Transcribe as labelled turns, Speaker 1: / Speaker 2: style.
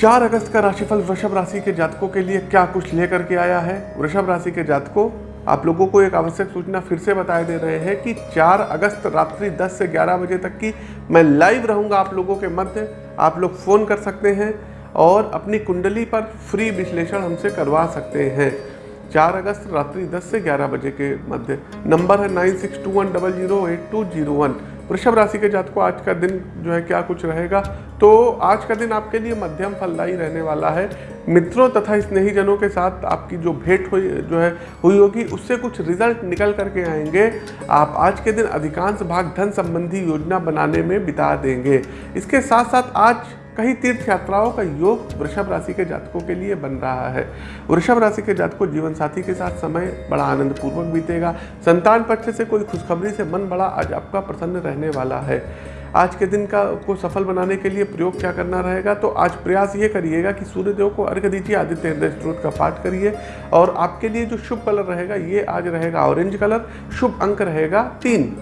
Speaker 1: चार अगस्त का राशिफल वृषभ राशि के जातकों के लिए क्या कुछ लेकर के आया है? वृषभ राशि के जातकों, आप लोगों को एक आवश्यक सूचना फिर से बताए दे रहे हैं कि 4 अगस्त रात्रि 10 से 11 बजे तक की मैं लाइव रहूँगा आप लोगों के मध्य। आप लोग फ़ोन कर सकते हैं और अपनी कुंडली पर फ्री विश्लेषण हमसे करवा सकते हैं। 4 अगस्त रात्रि 10 से 11 बजे के मध्य। नंबर है nine six two one double zero eight two zero one. वृषभ राशि के जात को आज का दिन जो है, क्या कुछ रहेगा? तो आज का दिन आपके लिए मध्यम फलदायी रहने वाला है। मित्रों तथा स्नेहीजनों के साथ आपकी जो भेंट हुई, जो है, हुई होगी, उससे कुछ रिज़ल्ट निकल करके आएँगे। आप आज के दिन अधिकांश भाग धन संबंधी योजना बनाने में बिता देंगे। इसके साथ साथ आज कई तीर्थ यात्राओं का योग वृषभ राशि के जातकों के लिए बन रहा है। वृषभ राशि के जातकों जीवन साथी के साथ समय बड़ा आनंद पूर्वक बीतेगा। संतान पक्ष से कोई खुशखबरी से मन बड़ा आज आपका प्रसन्न रहने वाला है। आज के दिन का, को सफल बनाने के लिए प्रयोग क्या करना रहेगा? तो आज प्रयास ये करिएगा कि सूर्यदेव को अर्घ दीजिए, आदित्य हृदय स्त्रोत का पाठ करिए और आपके लिए जो शुभ कलर रहेगा, ये आज रहेगा ऑरेंज कलर, शुभ अंक रहेगा तीन।